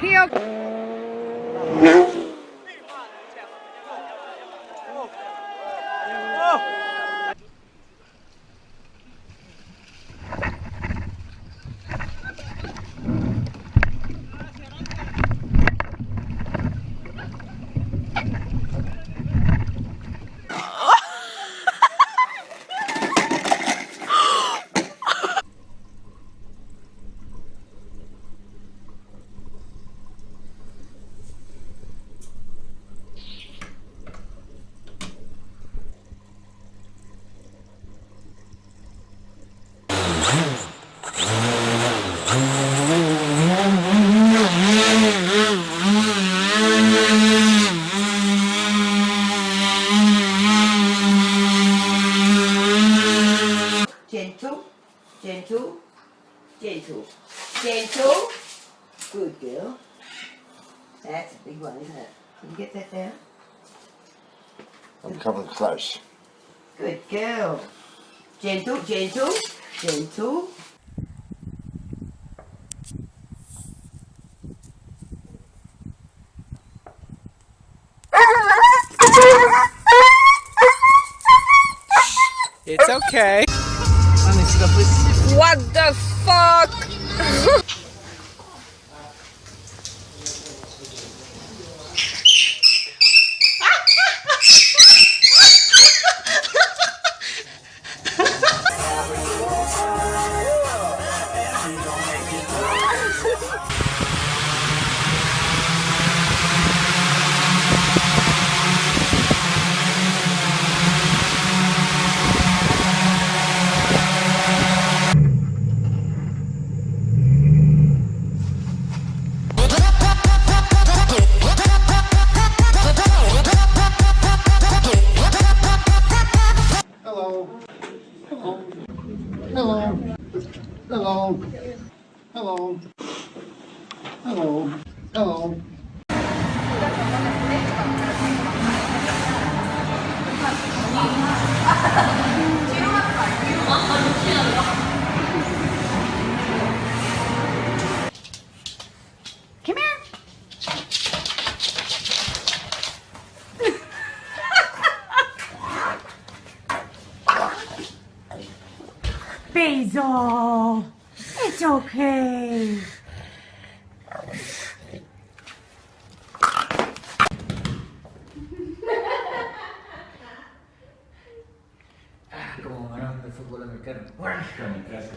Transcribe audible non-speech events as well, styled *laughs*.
Here. Gentle, gentle, gentle, gentle. Good girl. That's a big one, isn't it? Can you get that down? I'm coming close. Good girl. Gentle, gentle, gentle. It's okay. What the fuck? *laughs* Hello. Hello. Hello. Hello. Hello. Basil, it's okay. como balón de fútbol americano. Kamikaze.